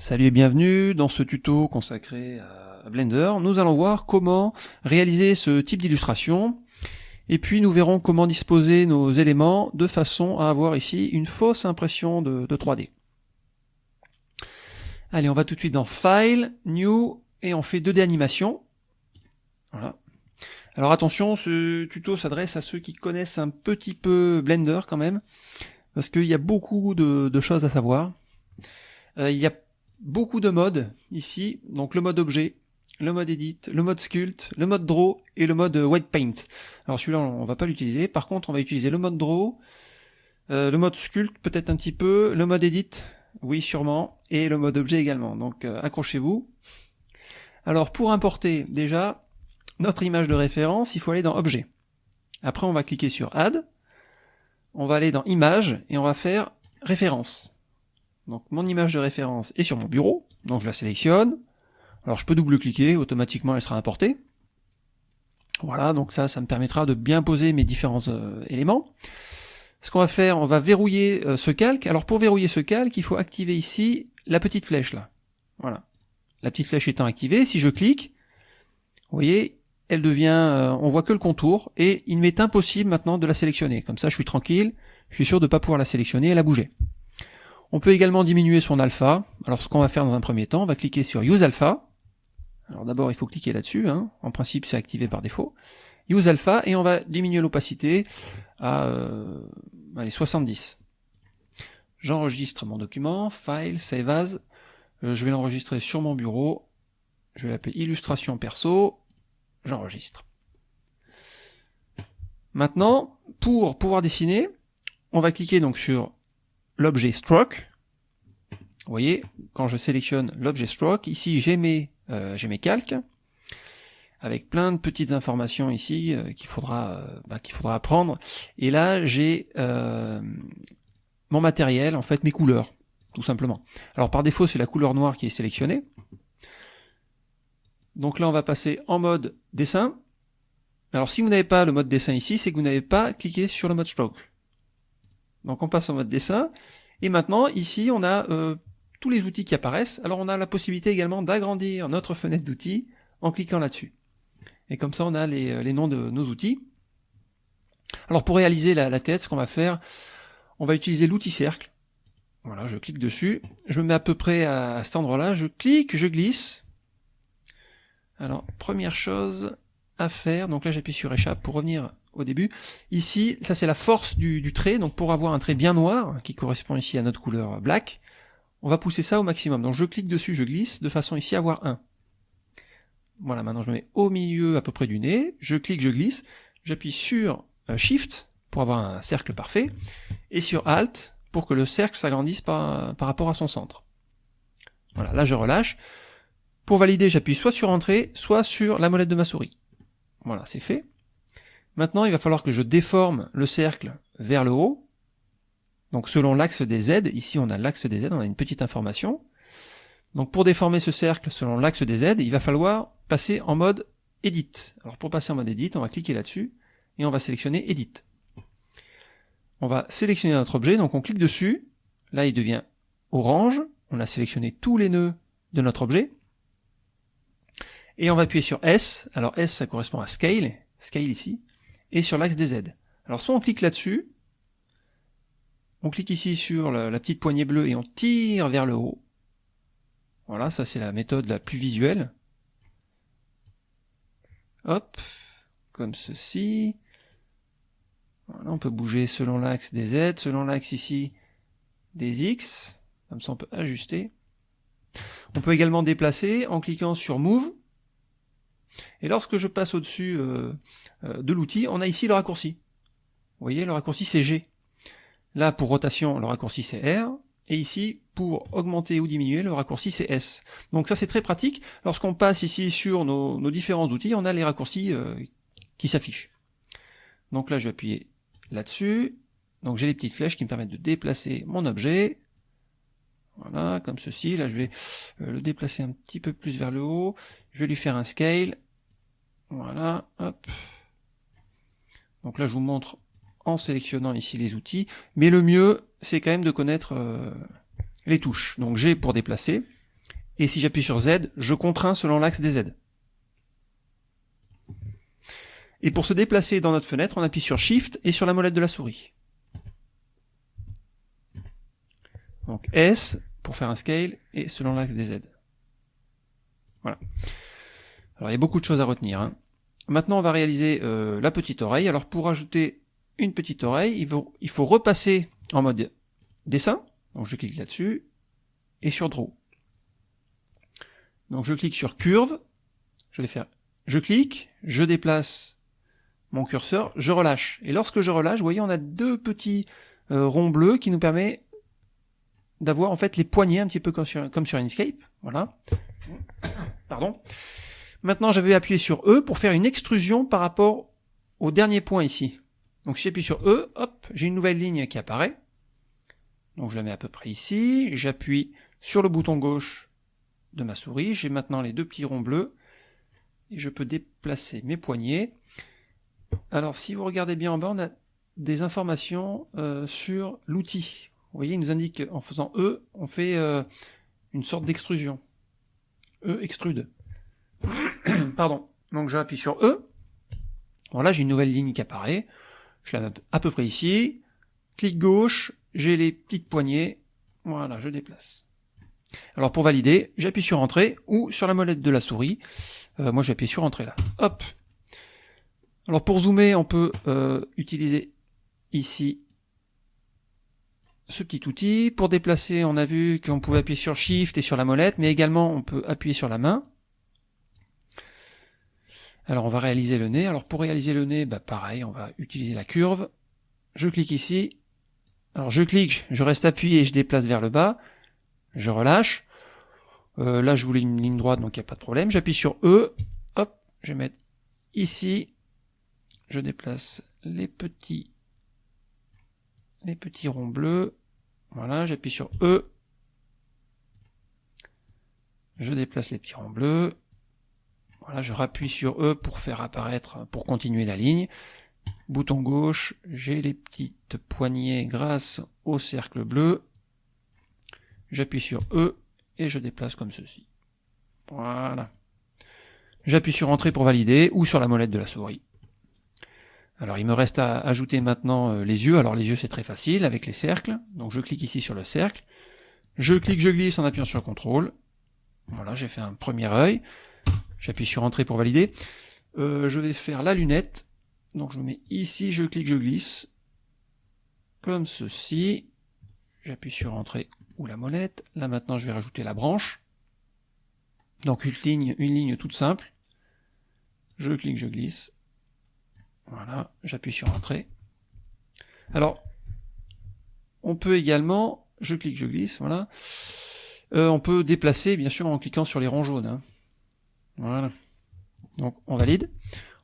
Salut et bienvenue dans ce tuto consacré à Blender. Nous allons voir comment réaliser ce type d'illustration et puis nous verrons comment disposer nos éléments de façon à avoir ici une fausse impression de, 3D. Allez, on va tout de suite dans File, New et on fait 2D animation. Voilà. Alors attention, ce tuto s'adresse à ceux qui connaissent un petit peu Blender quand même, parce qu'il y a beaucoup de, choses à savoir. Euh, il y a beaucoup de modes ici, donc le mode objet, le mode edit, le mode sculpt, le mode draw et le mode white paint. Alors celui-là on va pas l'utiliser, par contre on va utiliser le mode draw, euh, le mode sculpt peut-être un petit peu, le mode edit, oui sûrement, et le mode objet également, donc euh, accrochez-vous. Alors pour importer déjà notre image de référence, il faut aller dans objet. Après on va cliquer sur add, on va aller dans image et on va faire référence. Donc mon image de référence est sur mon bureau, donc je la sélectionne. Alors je peux double-cliquer, automatiquement elle sera importée. Voilà, donc ça, ça me permettra de bien poser mes différents euh, éléments. Ce qu'on va faire, on va verrouiller euh, ce calque. Alors pour verrouiller ce calque, il faut activer ici la petite flèche là. Voilà. La petite flèche étant activée, si je clique, vous voyez, elle devient, euh, on voit que le contour, et il m'est impossible maintenant de la sélectionner. Comme ça, je suis tranquille, je suis sûr de ne pas pouvoir la sélectionner et la bouger. On peut également diminuer son alpha. Alors ce qu'on va faire dans un premier temps, on va cliquer sur Use Alpha. Alors d'abord il faut cliquer là-dessus, hein. en principe c'est activé par défaut. Use Alpha et on va diminuer l'opacité à euh, allez, 70. J'enregistre mon document, File, Save As. Euh, je vais l'enregistrer sur mon bureau. Je vais l'appeler Illustration Perso. J'enregistre. Maintenant, pour pouvoir dessiner, on va cliquer donc sur l'objet stroke. Vous voyez, quand je sélectionne l'objet stroke, ici j'ai mes, euh, mes calques, avec plein de petites informations ici euh, qu'il faudra, euh, bah, qu'il faudra apprendre. Et là, j'ai mon matériel, en fait mes couleurs, tout simplement. Alors par défaut, c'est la couleur noire qui est sélectionnée. Donc là, on va passer en mode dessin. Alors si vous n'avez pas le mode dessin ici, c'est que vous n'avez pas cliqué sur le mode stroke. Donc on passe en mode dessin. Et maintenant, ici, on a euh, tous les outils qui apparaissent. Alors on a la possibilité également d'agrandir notre fenêtre d'outils en cliquant là-dessus. Et comme ça, on a les, euh, noms de nos outils. Alors pour réaliser la, tête, ce qu'on va faire, on va utiliser l'outil cercle. Voilà, je clique dessus. Je me mets à peu près à cet endroit-là. Je clique, je glisse. Alors, première chose à faire, donc là j'appuie sur échappe pour revenir au début. Ici, ça c'est la force du, trait, donc pour avoir un trait bien noir, qui correspond ici à notre couleur black, on va pousser ça au maximum. Donc je clique dessus, je glisse, de façon ici à avoir 1. Voilà, maintenant je me mets au milieu à peu près du nez, je clique, je glisse, j'appuie sur euh, Shift pour avoir un cercle parfait, et sur Alt pour que le cercle s'agrandisse par, par rapport à son centre. Voilà, là je relâche. Pour valider, j'appuie soit sur Entrée, soit sur la molette de ma souris. Voilà, c'est fait. Maintenant, il va falloir que je déforme le cercle vers le haut. Donc selon l'axe des Z, ici on a l'axe des Z, on a une petite information. Donc pour déformer ce cercle selon l'axe des Z, il va falloir passer en mode Edit. Alors pour passer en mode Edit, on va cliquer là-dessus et on va sélectionner Edit. On va sélectionner notre objet, donc on clique dessus, là il devient orange, on a sélectionné tous les nœuds de notre objet, et on va appuyer sur S, alors S ça correspond à Scale, Scale ici, et sur l'axe des Z. Alors soit on clique là-dessus, on clique ici sur la, petite poignée bleue et on tire vers le haut. Voilà, ça c'est la méthode la plus visuelle. Hop, comme ceci. Voilà, on peut bouger selon l'axe des Z, selon l'axe ici des X. Comme ça on peut ajuster. On peut également déplacer en cliquant sur Move et lorsque je passe au-dessus euh, euh, de l'outil, on a ici le raccourci. Vous voyez, le raccourci c'est G. Là, pour rotation, le raccourci c'est R. Et ici, pour augmenter ou diminuer, le raccourci c'est S. Donc ça c'est très pratique. Lorsqu'on passe ici sur nos, différents outils, on a les raccourcis euh, qui s'affichent. Donc là, je vais appuyer là-dessus. Donc j'ai les petites flèches qui me permettent de déplacer mon objet. Voilà, comme ceci. Là, je vais le déplacer un petit peu plus vers le haut. Je vais lui faire un scale. Voilà. Donc là, je vous montre en sélectionnant ici les outils. Mais le mieux, c'est quand même de connaître euh, les touches. Donc G pour déplacer. Et si j'appuie sur Z, je contrains selon l'axe des Z. Et pour se déplacer dans notre fenêtre, on appuie sur Shift et sur la molette de la souris. Donc S pour faire un scale et selon l'axe des Z. Voilà. Alors il y a beaucoup de choses à retenir. Hein. Maintenant on va réaliser euh, la petite oreille. Alors pour ajouter une petite oreille, il faut, repasser en mode dessin. Donc je clique là-dessus et sur Draw. Donc je clique sur curve, je vais faire, je clique, je déplace mon curseur, je relâche. Et lorsque je relâche, vous voyez, on a deux petits euh, ronds bleus qui nous permettent d'avoir en fait les poignées un petit peu comme sur, comme sur Inkscape. Voilà. Pardon. Maintenant, je vais appuyer sur E pour faire une extrusion par rapport au dernier point ici. Donc si j'appuie sur E, hop, j'ai une nouvelle ligne qui apparaît. Donc je la mets à peu près ici, j'appuie sur le bouton gauche de ma souris, j'ai maintenant les deux petits ronds bleus, et je peux déplacer mes poignets. Alors si vous regardez bien en bas, on a des informations euh, sur l'outil. Vous voyez, il nous indique en faisant E, on fait euh, une sorte d'extrusion. E extrude. Pardon. Donc j'appuie sur E. Voilà, j'ai une nouvelle ligne qui apparaît. Je la mets à peu près ici. Clic gauche, j'ai les petites poignées. Voilà, je déplace. Alors pour valider, j'appuie sur Entrée ou sur la molette de la souris. Euh, moi j'appuie sur Entrée là. Hop. Alors pour zoomer, on peut euh, utiliser ici ce petit outil. Pour déplacer, on a vu qu'on pouvait appuyer sur Shift et sur la molette, mais également on peut appuyer sur la main. Alors on va réaliser le nez. Alors pour réaliser le nez, bah pareil, on va utiliser la curve. Je clique ici. Alors je clique, je reste appuyé et je déplace vers le bas. Je relâche. Euh, là je voulais une ligne droite, donc il n'y a pas de problème. J'appuie sur E. Hop, je vais mettre ici. Je déplace les petits les petits ronds bleus. Voilà, j'appuie sur E. Je déplace les petits ronds bleus. Voilà, je rappuie sur E pour faire apparaître, pour continuer la ligne. Bouton gauche, j'ai les petites poignées grâce au cercle bleu. J'appuie sur E et je déplace comme ceci. Voilà. J'appuie sur Entrée pour valider ou sur la molette de la souris. Alors il me reste à ajouter maintenant euh, les yeux. Alors les yeux c'est très facile avec les cercles. Donc je clique ici sur le cercle. Je clique, je glisse en appuyant sur CTRL. Voilà, j'ai fait un premier œil. J'appuie sur Entrée pour valider. Euh, je vais faire la lunette. Donc je me mets ici, je clique, je glisse. Comme ceci. J'appuie sur Entrée ou la molette. Là maintenant je vais rajouter la branche. Donc une ligne, une ligne toute simple. Je clique, je glisse. Voilà, j'appuie sur Entrée. Alors, on peut également, je clique, je glisse, voilà. Euh, on peut déplacer, bien sûr, en cliquant sur les ronds jaunes. Hein. Voilà. Donc, on valide.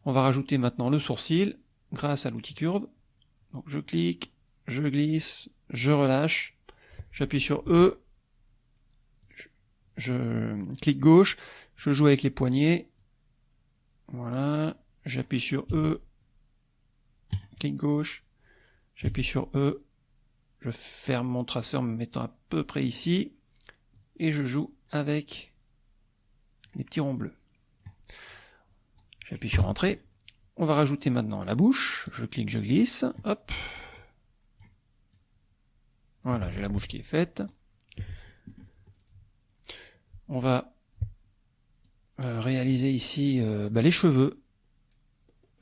On va rajouter maintenant le sourcil grâce à l'outil curve. Donc, je clique, je glisse, je relâche, j'appuie sur E, je clique gauche, je joue avec les poignets. Voilà, j'appuie sur E, clic gauche, j'appuie sur E, je ferme mon traceur me mettant à peu près ici, et je joue avec les petits ronds bleus. J'appuie sur Entrée. On va rajouter maintenant la bouche. Je clique, je glisse. Hop. Voilà, j'ai la bouche qui est faite. On va euh, réaliser ici euh, bah, les cheveux.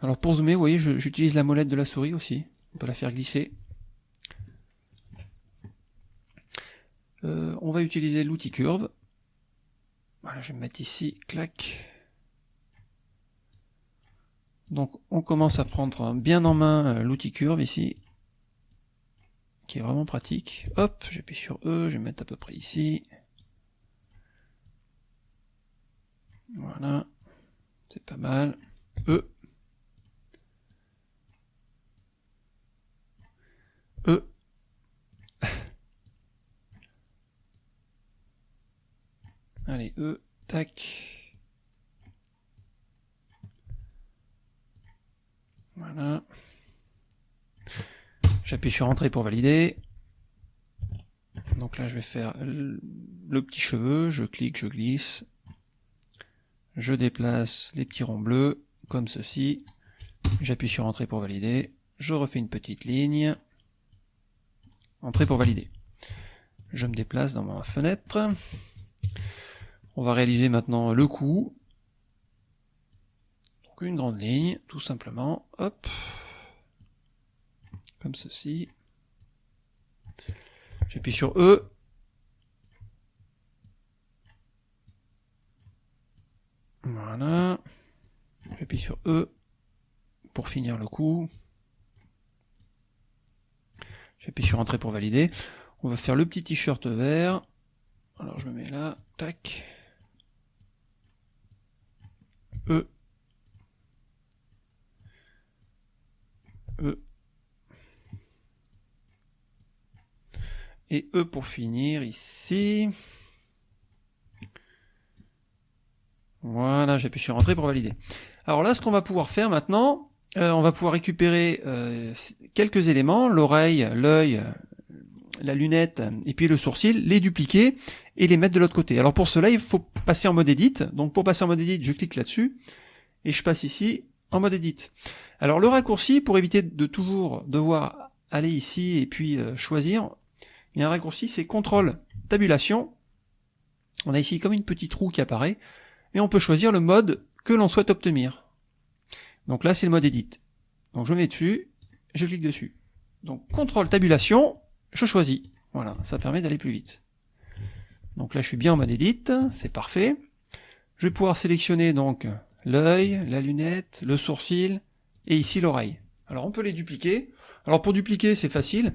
Alors pour zoomer, vous voyez, j'utilise la molette de la souris aussi. On peut la faire glisser. Euh, on va utiliser l'outil curve. Voilà, je vais me mettre ici, clac. Donc on commence à prendre bien en main euh, l'outil curve ici, qui est vraiment pratique. Hop, j'appuie sur E, je vais mettre à peu près ici. Voilà, c'est pas mal. E. E. Allez, E, tac. Voilà. J'appuie sur Entrée pour valider. Donc là, je vais faire le petit cheveu, je clique, je glisse, je déplace les petits ronds bleus, comme ceci, j'appuie sur Entrée pour valider, je refais une petite ligne, Entrée pour valider. Je me déplace dans ma fenêtre, on va réaliser maintenant le coup, donc une grande ligne, tout simplement, hop, comme ceci, j'appuie sur E, Voilà. J'appuie sur E pour finir le coup. J'appuie sur Entrée pour valider. On va faire le petit t-shirt vert. Alors je me mets là, tac. E. E. Et E pour finir ici. Voilà, j'appuie sur Entrée pour valider. Alors là, ce qu'on va pouvoir faire maintenant, euh, on va pouvoir récupérer euh, quelques éléments, l'oreille, l'œil, la lunette et puis le sourcil, les dupliquer et les mettre de l'autre côté. Alors pour cela, il faut passer en mode edit. Donc pour passer en mode edit, je clique là-dessus et je passe ici en mode edit. Alors le raccourci, pour éviter de toujours devoir aller ici et puis euh, choisir, il y a un raccourci, c'est CTRL tabulation. On a ici comme une petite roue qui apparaît et on peut choisir le mode que l'on souhaite obtenir. Donc là, c'est le mode Edit. Donc je mets dessus, je clique dessus. Donc contrôle tabulation, je choisis. Voilà, ça permet d'aller plus vite. Donc là, je suis bien en mode Edit, c'est parfait. Je vais pouvoir sélectionner donc l'œil, la lunette, le sourcil et ici l'oreille. Alors on peut les dupliquer. Alors pour dupliquer, c'est facile.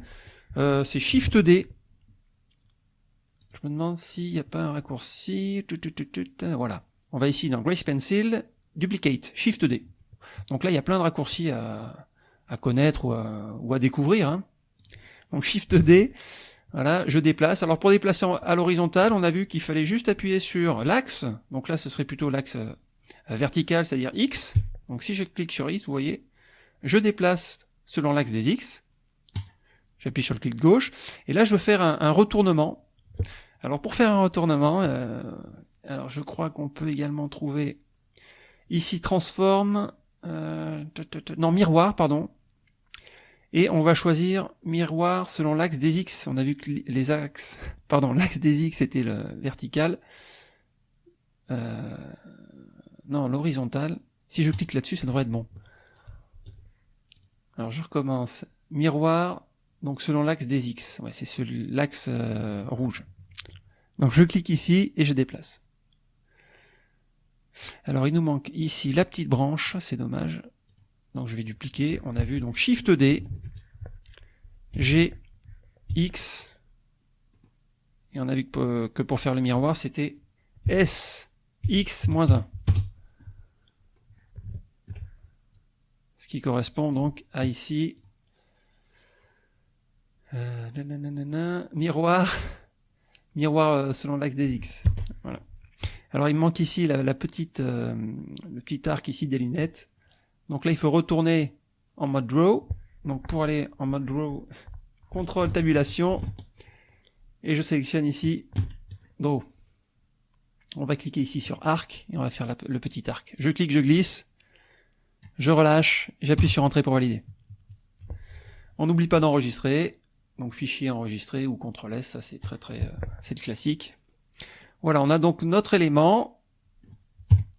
Euh, c'est Shift D. Je me demande s'il n'y a pas un raccourci. Voilà. On va ici dans Grace Pencil, Duplicate, Shift D. Donc là, il y a plein de raccourcis à, connaître ou à, découvrir. Hein. Donc Shift D, voilà, je déplace. Alors pour déplacer à l'horizontale, on a vu qu'il fallait juste appuyer sur l'axe. Donc là, ce serait plutôt l'axe euh, vertical, c'est-à-dire X. Donc si je clique sur X, vous voyez, je déplace selon l'axe des X. J'appuie sur le clic gauche. Et là, je veux faire un, retournement. Alors pour faire un retournement, euh, alors je crois qu'on peut également trouver ici transforme, euh, non miroir pardon, et on va choisir miroir selon l'axe des X. On a vu que les axes, pardon, l'axe des X était le vertical, euh, non l'horizontal. Si je clique là-dessus, ça devrait être bon. Alors je recommence. Miroir, donc selon l'axe des X. Ouais, c'est l'axe euh, rouge. Donc je clique ici et je déplace. Alors il nous manque ici la petite branche, c'est dommage. Donc je vais dupliquer, on a vu donc Shift D, G, X, et on a vu que pour, faire le miroir c'était S, X, moins 1. Ce qui correspond donc à ici, euh, miroir, miroir euh, selon l'axe des X. Voilà. Alors il manque ici la, petite, euh, le petit arc ici des lunettes. Donc là il faut retourner en mode draw. Donc pour aller en mode draw, contrôle tabulation. Et je sélectionne ici draw. On va cliquer ici sur arc et on va faire le petit arc. Je clique, je glisse, je relâche, j'appuie sur entrée pour valider. On n'oublie pas d'enregistrer. Donc fichier enregistré ou CTRL S, ça c'est très très, euh, c'est le classique. Voilà, on a donc notre élément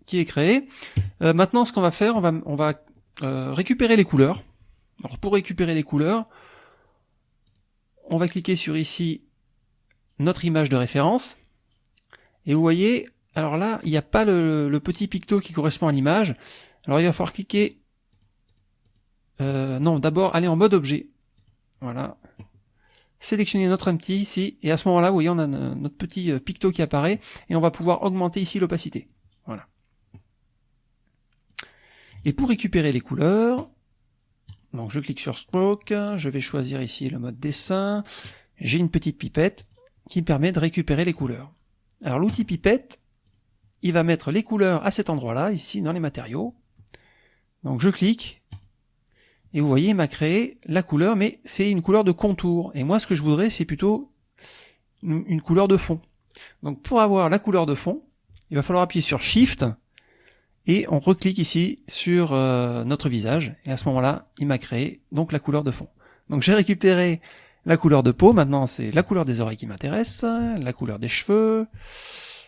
qui est créé. Euh, maintenant, ce qu'on va faire, on va, euh, récupérer les couleurs. Alors, pour récupérer les couleurs, on va cliquer sur ici notre image de référence. Et vous voyez, alors là, il n'y a pas le, petit picto qui correspond à l'image. Alors, il va falloir cliquer... Euh, non, d'abord, aller en mode objet. Voilà sélectionner notre petit ici, et à ce moment-là, vous voyez, on a notre petit picto qui apparaît, et on va pouvoir augmenter ici l'opacité. Voilà. Et pour récupérer les couleurs, donc je clique sur Stroke, je vais choisir ici le mode dessin, j'ai une petite pipette qui me permet de récupérer les couleurs. Alors l'outil pipette, il va mettre les couleurs à cet endroit-là, ici dans les matériaux. Donc je clique, et vous voyez, il m'a créé la couleur, mais c'est une couleur de contour. Et moi, ce que je voudrais, c'est plutôt une couleur de fond. Donc pour avoir la couleur de fond, il va falloir appuyer sur Shift et on reclique ici sur euh, notre visage. Et à ce moment-là, il m'a créé donc la couleur de fond. Donc j'ai récupéré la couleur de peau, maintenant c'est la couleur des oreilles qui m'intéresse, la couleur des cheveux,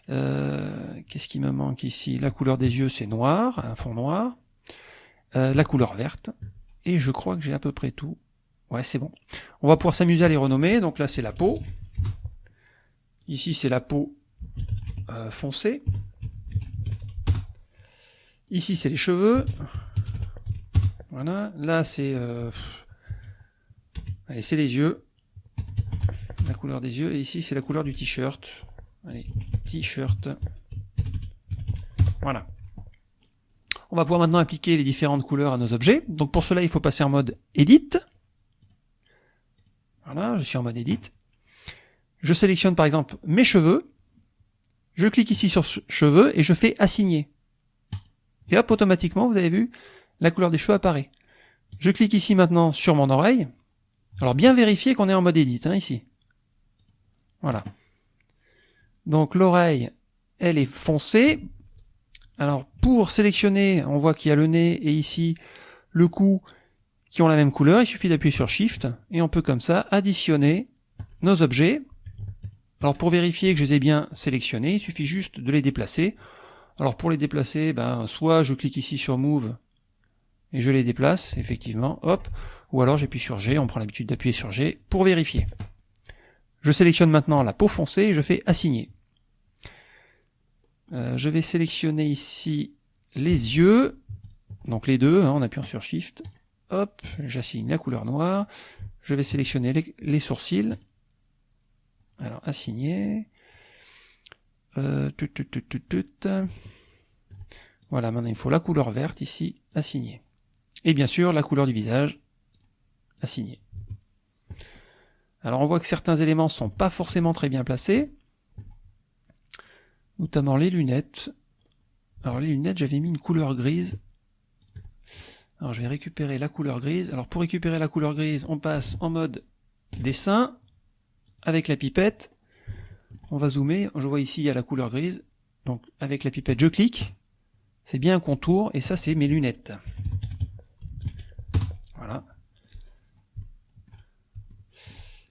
euh, qu'est-ce qui me manque ici? La couleur des yeux c'est noir, un fond noir, euh, la couleur verte, et je crois que j'ai à peu près tout. Ouais c'est bon. On va pouvoir s'amuser à les renommer, donc là c'est la peau, ici c'est la peau foncée, Ici, c'est les cheveux. Voilà. Là, c'est... Euh... Allez, c'est les yeux. La couleur des yeux. Et ici, c'est la couleur du t-shirt. Allez, t-shirt. Voilà. On va pouvoir maintenant appliquer les différentes couleurs à nos objets. Donc pour cela, il faut passer en mode Edit. Voilà, je suis en mode Edit. Je sélectionne par exemple mes cheveux. Je clique ici sur cheveux et je fais assigner. Et hop, automatiquement, vous avez vu, la couleur des cheveux apparaît. Je clique ici maintenant sur mon oreille. Alors bien vérifier qu'on est en mode edit, hein, ici. Voilà. Donc l'oreille, elle est foncée. Alors pour sélectionner, on voit qu'il y a le nez et ici le cou qui ont la même couleur. Il suffit d'appuyer sur Shift et on peut comme ça additionner nos objets. Alors pour vérifier que je les ai bien sélectionnés, il suffit juste de les déplacer. Alors pour les déplacer, ben, soit je clique ici sur Move et je les déplace, effectivement, hop, ou alors j'appuie sur G, on prend l'habitude d'appuyer sur G pour vérifier. Je sélectionne maintenant la peau foncée et je fais assigner. Euh, je vais sélectionner ici les yeux, donc les deux, hein, en appuyant sur Shift, hop, j'assigne la couleur noire, je vais sélectionner les, les sourcils, alors assigner, euh, voilà, maintenant il faut la couleur verte ici, assigner. Et bien sûr, la couleur du visage, assigner. Alors on voit que certains éléments sont pas forcément très bien placés, notamment les lunettes. Alors les lunettes, j'avais mis une couleur grise. Alors je vais récupérer la couleur grise. Alors pour récupérer la couleur grise, on passe en mode dessin, avec la pipette, on va zoomer, je vois ici il y a la couleur grise, donc avec la pipette je clique, c'est bien un contour, et ça c'est mes lunettes. Voilà.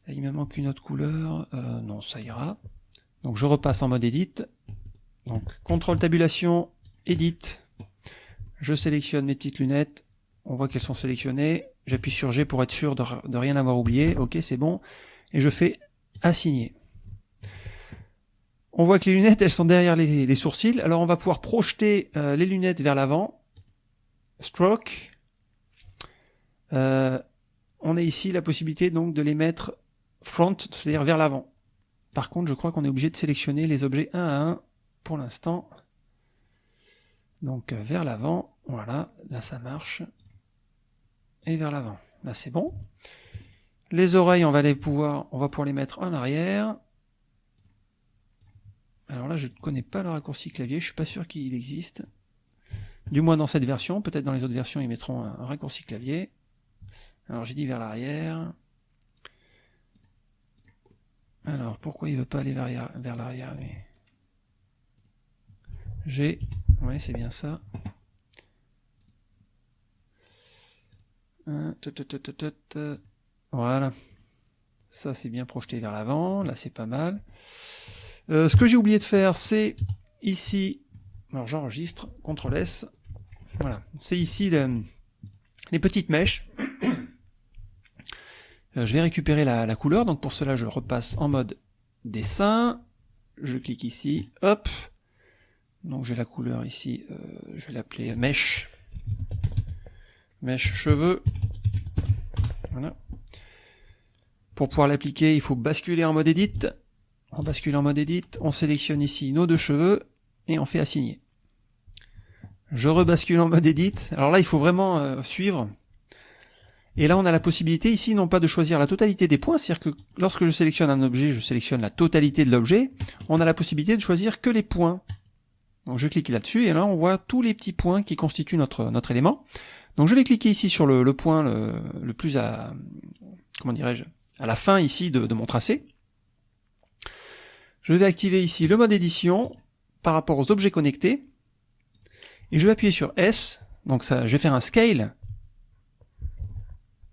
il me manque une autre couleur, euh, non ça ira. Donc je repasse en mode edit, donc contrôle tabulation, edit, je sélectionne mes petites lunettes, on voit qu'elles sont sélectionnées, j'appuie sur G pour être sûr de, de rien avoir oublié, ok c'est bon, et je fais assigner. On voit que les lunettes, elles sont derrière les, sourcils. Alors on va pouvoir projeter euh, les lunettes vers l'avant. Stroke. Euh, on a ici la possibilité donc de les mettre front, c'est-à-dire vers l'avant. Par contre, je crois qu'on est obligé de sélectionner les objets un à un pour l'instant. Donc euh, vers l'avant, voilà, là ça marche. Et vers l'avant, là c'est bon. Les oreilles, on va les pouvoir, on va pouvoir les mettre en arrière. Alors là, je ne connais pas le raccourci clavier, je suis pas sûr qu'il existe. Du moins dans cette version, peut-être dans les autres versions, ils mettront un raccourci clavier. Alors j'ai dit vers l'arrière. Alors, pourquoi il veut pas aller vers l'arrière J'ai... Oui, c'est bien ça. Voilà. Ça, c'est bien projeté vers l'avant. Là, c'est pas mal. Euh, ce que j'ai oublié de faire, c'est ici, alors j'enregistre, CTRL S, voilà, c'est ici les petites mèches. Euh, je vais récupérer la, couleur, donc pour cela je repasse en mode dessin, je clique ici, hop, donc j'ai la couleur ici, euh, je vais l'appeler mèche, mèche cheveux, voilà. Pour pouvoir l'appliquer, il faut basculer en mode edit, on bascule en mode edit, on sélectionne ici nos deux cheveux et on fait assigner. Je rebascule en mode edit. Alors là, il faut vraiment euh, suivre. Et là, on a la possibilité ici, non pas de choisir la totalité des points, c'est-à-dire que lorsque je sélectionne un objet, je sélectionne la totalité de l'objet. On a la possibilité de choisir que les points. Donc je clique là-dessus et là, on voit tous les petits points qui constituent notre, notre élément. Donc je vais cliquer ici sur le, point le, plus à, comment dirais-je, à la fin ici de mon tracé. Je vais activer ici le mode édition par rapport aux objets connectés. Et je vais appuyer sur S. Donc ça, je vais faire un scale.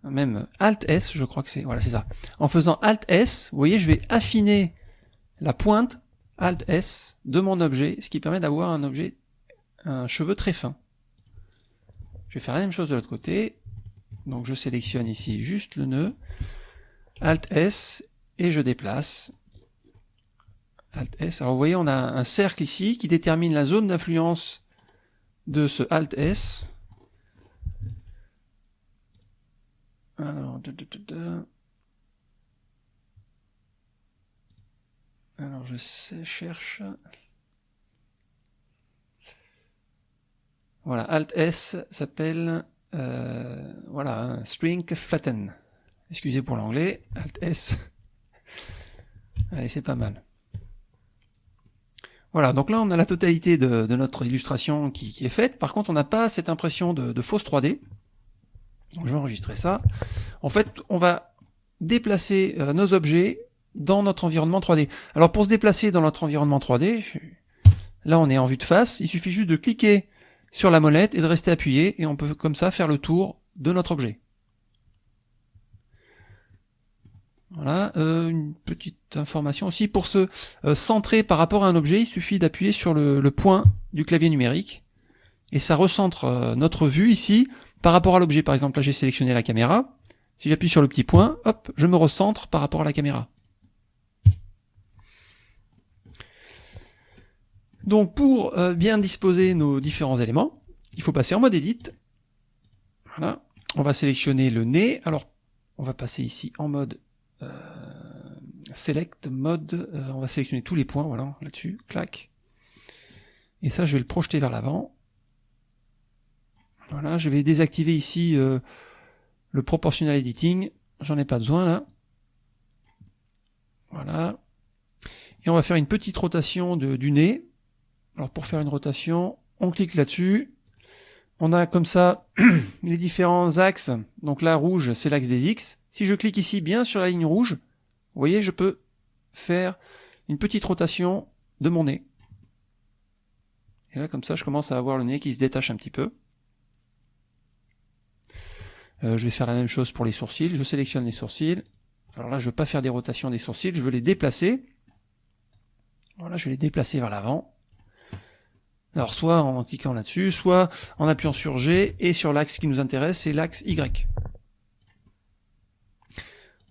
Même Alt S, je crois que c'est, voilà, c'est ça. En faisant Alt S, vous voyez, je vais affiner la pointe Alt S de mon objet, ce qui permet d'avoir un objet, un cheveu très fin. Je vais faire la même chose de l'autre côté. Donc je sélectionne ici juste le nœud. Alt S et je déplace. Alt S. Alors vous voyez, on a un cercle ici qui détermine la zone d'influence de ce Alt S. Alors, Alors je cherche. Voilà, Alt S s'appelle euh, voilà string flatten. Excusez pour l'anglais, Alt S. Allez, c'est pas mal. Voilà, donc là on a la totalité de, notre illustration qui, est faite. Par contre, on n'a pas cette impression de, fausse 3D. Donc, je vais enregistrer ça. En fait, on va déplacer euh, nos objets dans notre environnement 3D. Alors pour se déplacer dans notre environnement 3D, là on est en vue de face, il suffit juste de cliquer sur la molette et de rester appuyé, et on peut comme ça faire le tour de notre objet. Voilà, euh, une petite information aussi, pour se euh, centrer par rapport à un objet, il suffit d'appuyer sur le, point du clavier numérique, et ça recentre euh, notre vue ici par rapport à l'objet. Par exemple, là j'ai sélectionné la caméra, si j'appuie sur le petit point, hop, je me recentre par rapport à la caméra. Donc pour bien disposer nos différents éléments, il faut passer en mode Edit. Voilà. On va sélectionner le nez. Alors, on va passer ici en mode euh, Select, mode, euh, on va sélectionner tous les points, voilà, là-dessus, clac. Et ça, je vais le projeter vers l'avant. Voilà, je vais désactiver ici le proportional editing. J'en ai pas besoin là. Voilà. Et on va faire une petite rotation du nez. Alors pour faire une rotation, on clique là-dessus. On a comme ça les différents axes. Donc là, rouge, c'est l'axe des X. Si je clique ici bien sur la ligne rouge, vous voyez, je peux faire une petite rotation de mon nez. Et là, comme ça, je commence à avoir le nez qui se détache un petit peu. Euh, je vais faire la même chose pour les sourcils. Je sélectionne les sourcils. Alors là, je ne veux pas faire des rotations des sourcils, je veux les déplacer. Voilà, je vais les déplacer vers l'avant. Alors soit en cliquant là-dessus, soit en appuyant sur G, et sur l'axe qui nous intéresse, c'est l'axe Y.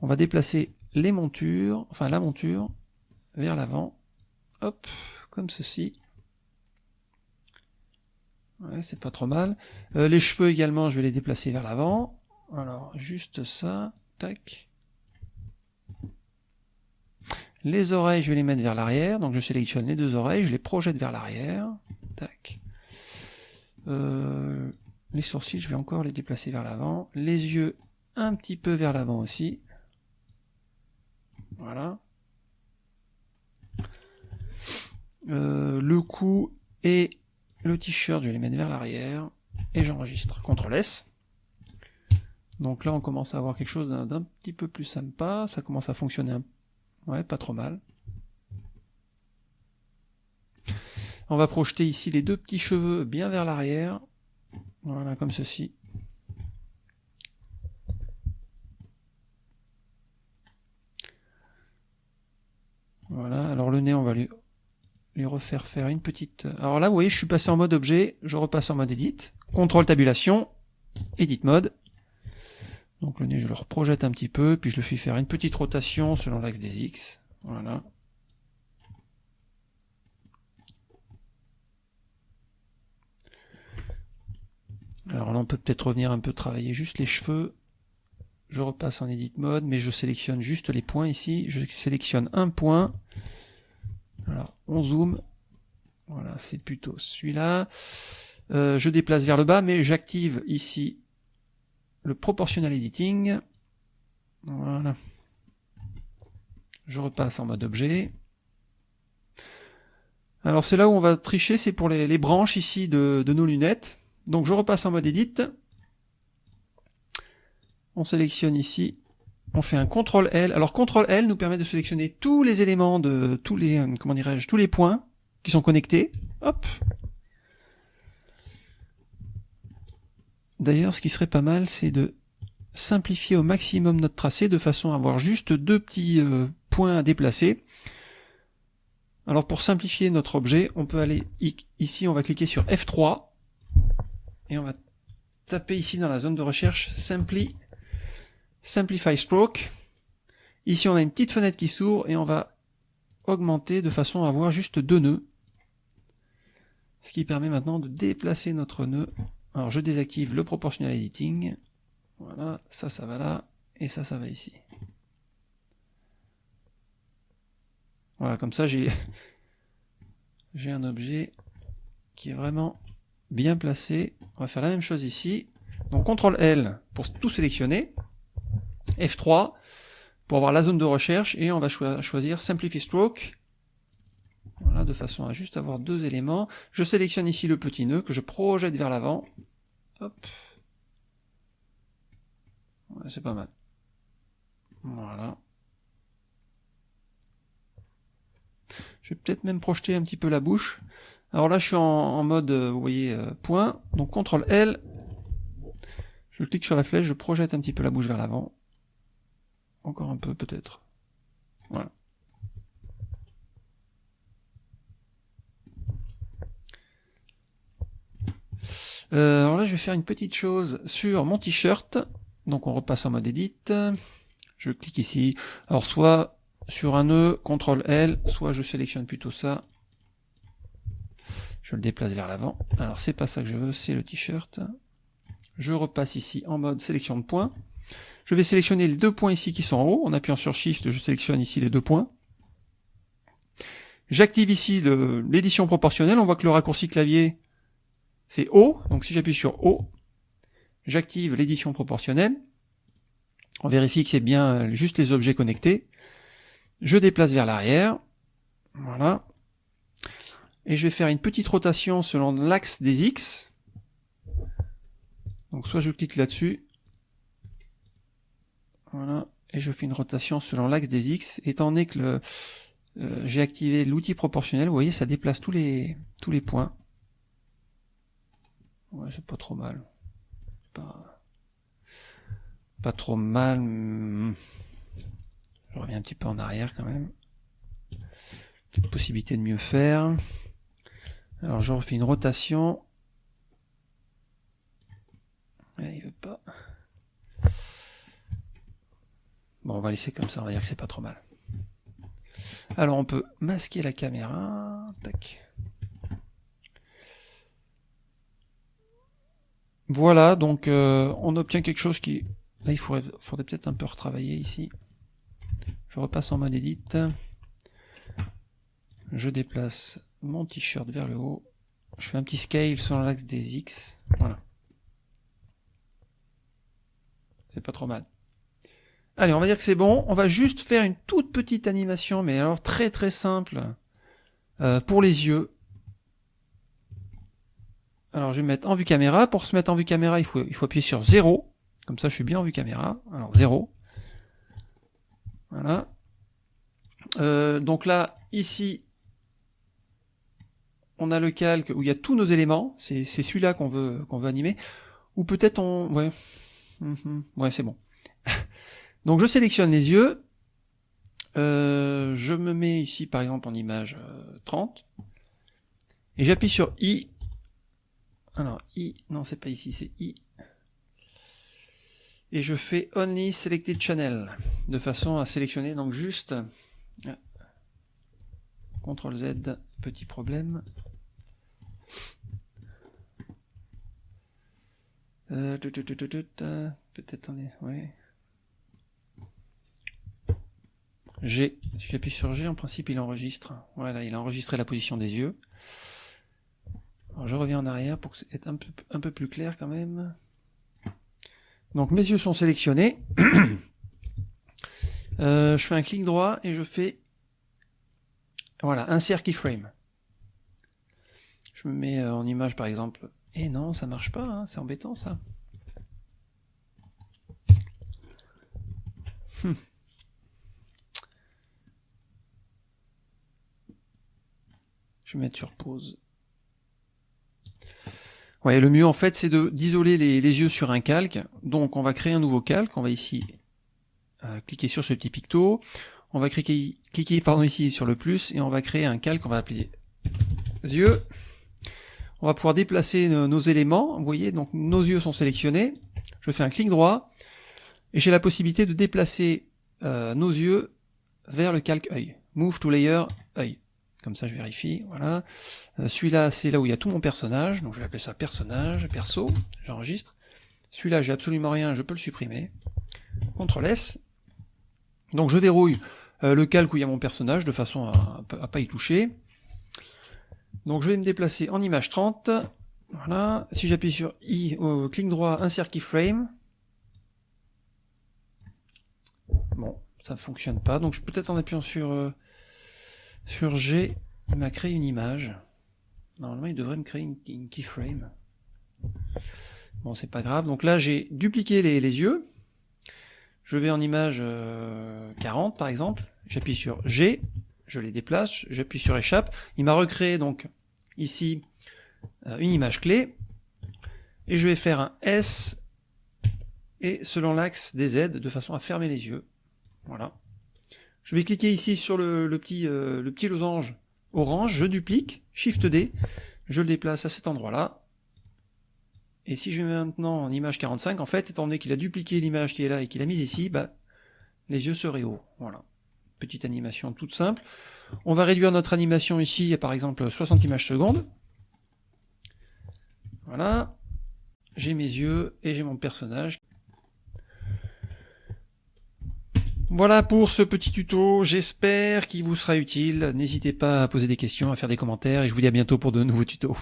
On va déplacer les montures, enfin la monture, vers l'avant, hop, comme ceci. C'est pas trop mal. Euh, les cheveux également, je vais les déplacer vers l'avant. Alors, juste ça, tac. Les oreilles, je vais les mettre vers l'arrière, donc je sélectionne les deux oreilles, je les projette vers l'arrière. Tac. Euh, les sourcils, je vais encore les déplacer vers l'avant. Les yeux, un petit peu vers l'avant aussi. Voilà. Euh, le cou et le t-shirt, je les mettre vers l'arrière. Et j'enregistre. CTRL S. Donc là, on commence à avoir quelque chose d'un petit peu plus sympa. Ça commence à fonctionner un... ouais, pas trop mal. On va projeter ici les deux petits cheveux bien vers l'arrière. Voilà, comme ceci. Voilà, alors le nez, on va lui, refaire faire une petite... Alors là, vous voyez, je suis passé en mode objet, je repasse en mode edit. Contrôle tabulation, edit mode. Donc le nez, je le reprojette un petit peu, puis je le fais faire une petite rotation selon l'axe des X. Voilà. Alors là, on peut peut-être revenir un peu travailler juste les cheveux. Je repasse en edit mode, mais je sélectionne juste les points ici. Je sélectionne un point. Alors, on zoome. Voilà, c'est plutôt celui-là. Euh, je déplace vers le bas, mais j'active ici le proportional editing. Voilà. Je repasse en mode objet. Alors c'est là où on va tricher, c'est pour les, branches ici de nos lunettes. Donc je repasse en mode Edit. On sélectionne ici on fait un CTRL L. Alors CTRL L nous permet de sélectionner tous les éléments de tous les euh, comment dirais-je tous les points qui sont connectés. Hop. D'ailleurs, ce qui serait pas mal, c'est de simplifier au maximum notre tracé de façon à avoir juste deux petits euh, points à déplacer. Alors pour simplifier notre objet, on peut aller ici, on va cliquer sur F3 et on va taper ici dans la zone de recherche Simply, Simplify Stroke. Ici on a une petite fenêtre qui s'ouvre et on va augmenter de façon à avoir juste deux nœuds. Ce qui permet maintenant de déplacer notre nœud. Alors je désactive le proportional editing. Voilà, ça, ça va là, et ça, ça va ici. Voilà, comme ça, j'ai j'ai un objet qui est vraiment bien placé. On va faire la même chose ici. Donc CTRL L pour tout sélectionner. F3 pour avoir la zone de recherche et on va choisir Simplify Stroke. Voilà, de façon à juste avoir deux éléments. Je sélectionne ici le petit nœud que je projette vers l'avant. Hop. c'est pas mal. Voilà. Je vais peut-être même projeter un petit peu la bouche. Alors là, je suis en, mode, euh, vous voyez, euh, point. Donc CTRL L. Je clique sur la flèche, je projette un petit peu la bouche vers l'avant. Encore un peu peut-être. Voilà. Euh, alors là, je vais faire une petite chose sur mon t-shirt. Donc on repasse en mode edit. Je clique ici. Alors soit sur un nœud, CTRL L, soit je sélectionne plutôt ça. Je le déplace vers l'avant. Alors c'est pas ça que je veux, c'est le t-shirt. Je repasse ici en mode sélection de points. Je vais sélectionner les deux points ici qui sont en haut. En appuyant sur Shift, je sélectionne ici les deux points. J'active ici l'édition proportionnelle. On voit que le raccourci clavier, c'est O. Donc si j'appuie sur O, j'active l'édition proportionnelle. On vérifie que c'est bien juste les objets connectés. Je déplace vers l'arrière. Voilà. Et je vais faire une petite rotation selon l'axe des X. Donc soit je clique là-dessus. Voilà. Et je fais une rotation selon l'axe des X. Étant donné que euh, j'ai activé l'outil proportionnel, vous voyez, ça déplace tous les, tous les points. Ouais, c'est pas trop mal. Pas, pas trop mal. Je reviens un petit peu en arrière quand même. Peut-être possibilité de mieux faire. Alors je refais une rotation. il veut pas. Bon, on va laisser comme ça, on va dire que c'est pas trop mal. Alors on peut masquer la caméra. Tac. Voilà, donc euh, on obtient quelque chose qui... Là, il faudrait, peut-être un peu retravailler ici. Je repasse en mode edit. Je déplace mon t-shirt vers le haut. Je fais un petit scale sur l'axe des X. Voilà. C'est pas trop mal. Allez, on va dire que c'est bon. On va juste faire une toute petite animation, mais alors très très simple, euh, pour les yeux. Alors je vais mettre en vue caméra. Pour se mettre en vue caméra, il faut, il faut appuyer sur 0. Comme ça, je suis bien en vue caméra. Alors 0. Voilà. Euh, donc là, ici, on a le calque où il y a tous nos éléments. C'est celui-là qu'on veut qu'on veut animer. Ou peut-être on... Ouais, mhm. ouais c'est bon. Donc je sélectionne les yeux. Euh, je me mets ici par exemple en image 30. Euh, et j'appuie sur I. Alors I, non c'est pas ici, c'est I et je fais Only Selected Channel, de façon à sélectionner donc juste CTRL Z, petit problème. Euh, peut-être. G, si j'appuie sur G, en principe il enregistre. Voilà, il a enregistré la position des yeux. Je reviens en arrière pour c'est un peu, un peu plus clair quand même. Donc mes yeux sont sélectionnés. Euh, je fais un clic droit et je fais voilà, insert keyframe. Je me mets euh, en image par exemple. Et non, ça marche pas, hein, c'est embêtant ça. Hmm. Je vais mettre sur pause. Ouais, le mieux en fait c'est d'isoler les, yeux sur un calque. Donc on va créer un nouveau calque. On va ici euh, cliquer sur ce petit picto. On va cliquer, cliquer pardon, ici sur le plus et on va créer un calque qu'on va appeler yeux. On va pouvoir déplacer nos, éléments. Vous voyez, donc nos yeux sont sélectionnés. Je fais un clic droit et j'ai la possibilité de déplacer euh, nos yeux vers le calque œil. Move to layer œil. Comme ça, je vérifie. Voilà. Euh, celui-là, c'est là où il y a tout mon personnage. Donc, je vais appeler ça personnage, perso. J'enregistre. Celui-là, j'ai absolument rien. Je peux le supprimer. CTRL S. Donc, je verrouille euh, le calque où il y a mon personnage de façon à, ne pas y toucher. Donc, je vais me déplacer en image 30. Voilà. Si j'appuie sur I, euh, clic droit, insert keyframe. Bon, ça ne fonctionne pas. Donc, peut-être en appuyant sur sur G, il m'a créé une image. Normalement, il devrait me créer une, keyframe. Bon, c'est pas grave. Donc là, j'ai dupliqué les, yeux. Je vais en image 40, euh, par exemple. J'appuie sur G, je les déplace, j'appuie sur échappe. Il m'a recréé donc ici euh, une image clé. Et je vais faire un S et selon l'axe des Z de façon à fermer les yeux. Voilà. Je vais cliquer ici sur le, petit, euh, le petit losange orange, je duplique, Shift D, je le déplace à cet endroit-là. Et si je mets maintenant en image 45, en fait, étant donné qu'il a dupliqué l'image qui est là et qu'il a mise ici, bah, les yeux seraient hauts. Voilà. Petite animation toute simple. On va réduire notre animation ici à par exemple 60 images secondes. Voilà. J'ai mes yeux et j'ai mon personnage Voilà pour ce petit tuto, j'espère qu'il vous sera utile. N'hésitez pas à poser des questions, à faire des commentaires, et je vous dis à bientôt pour de nouveaux tutos.